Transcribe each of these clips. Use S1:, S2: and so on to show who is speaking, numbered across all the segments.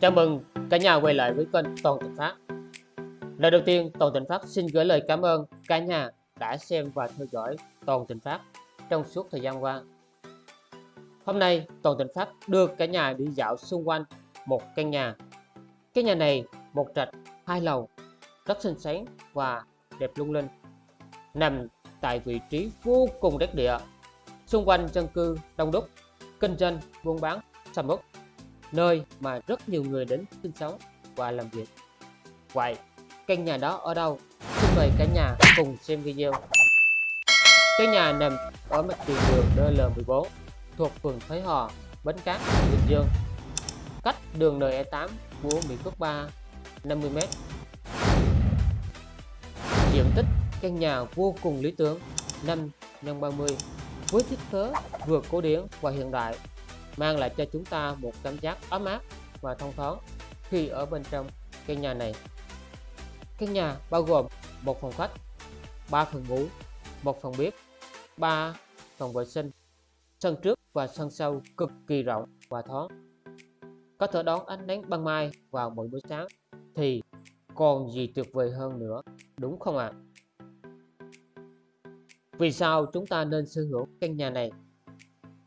S1: Chào mừng cả nhà quay lại với kênh Toàn Tịnh Phát. Lời đầu tiên, Toàn Tịnh Phát xin gửi lời cảm ơn cả nhà đã xem và theo dõi Toàn Tịnh Phát trong suốt thời gian qua. Hôm nay, Toàn Tịnh Phát đưa cả nhà đi dạo xung quanh một căn nhà. Cái nhà này một trệt hai lầu, rất xinh xắn và đẹp lung linh. Nằm tại vị trí vô cùng đắc địa, xung quanh dân cư đông đúc, kinh doanh, buôn bán, sầm uất nơi mà rất nhiều người đến sinh sống và làm việc. Vậy, căn nhà đó ở đâu? Xin mời cả nhà cùng xem video. Căn nhà nằm ở mặt tiền đường DL14 thuộc phường Thới Hòa, Bến Cát, Bình Dương. Cách đường NE8 của Mỹ Phước 3 50m. Diện tích căn nhà vô cùng lý tưởng 5 x 30 với thiết kế vừa cổ điển và hiện đại mang lại cho chúng ta một cảm giác ấm áp và thông thoáng khi ở bên trong căn nhà này. Căn nhà bao gồm một phòng khách, 3 phòng ngủ, một phòng bếp, 3 phòng vệ sinh, sân trước và sân sau cực kỳ rộng và thoáng. Có thể đón ánh nắng ban mai vào mỗi buổi sáng thì còn gì tuyệt vời hơn nữa, đúng không ạ? À? Vì sao chúng ta nên sở hữu căn nhà này?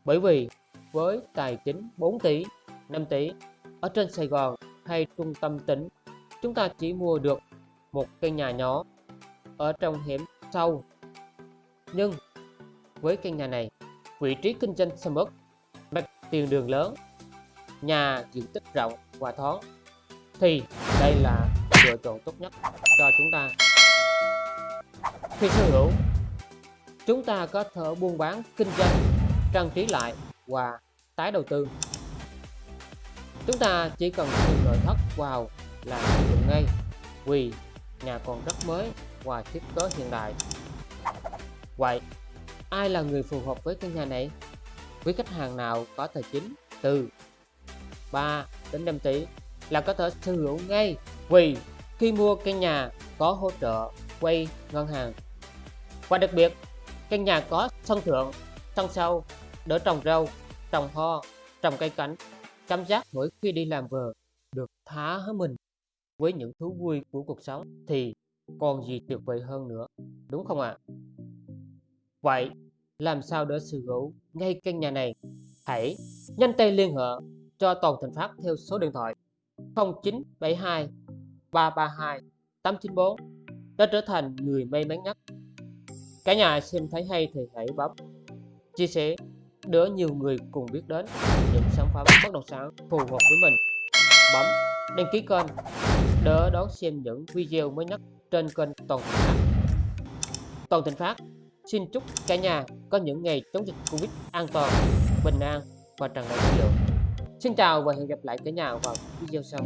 S1: Bởi vì với tài chính 4 tỷ, 5 tỷ ở trên Sài Gòn hay trung tâm tỉnh, chúng ta chỉ mua được một căn nhà nhỏ ở trong hẻm sâu. Nhưng với căn nhà này, vị trí kinh doanh sầm uất, mặt tiền đường lớn, nhà diện tích rộng và thoáng, thì đây là lựa chọn tốt nhất cho chúng ta. Khi sở hữu, chúng ta có thể buôn bán kinh doanh, trang trí lại và tái đầu tư. Chúng ta chỉ cần thêm nội thất vào là sử dụng ngay, vì nhà còn rất mới và thiết kế hiện đại. Vậy, ai là người phù hợp với căn nhà này? Với khách hàng nào có tài chính từ 3 đến 5 tỷ là có thể sở hữu ngay, vì khi mua căn nhà có hỗ trợ quay ngân hàng. Và đặc biệt căn nhà có sân thượng, sân sau đỡ trồng rau, trồng hoa trồng cây cảnh. Cảm giác mỗi khi đi làm về được thả hết mình với những thú vui của cuộc sống thì còn gì tuyệt vời hơn nữa, đúng không ạ? À? vậy làm sao để sở hữu ngay căn nhà này? Hãy nhanh tay liên hệ cho toàn thành phát theo số điện thoại 0972 332 894 để trở thành người may mắn nhất. Cả nhà xem thấy hay thì hãy bấm chia sẻ để nhiều người cùng biết đến những sản phẩm bất động sản phù hợp với mình. Bấm đăng ký kênh để đón xem những video mới nhất trên kênh Toàn Thịnh Phát. Toàn Thịnh Phát xin chúc cả nhà có những ngày chống dịch Covid an toàn, bình an và tràn đầy năng lượng. Xin chào và hẹn gặp lại cả nhà vào video sau.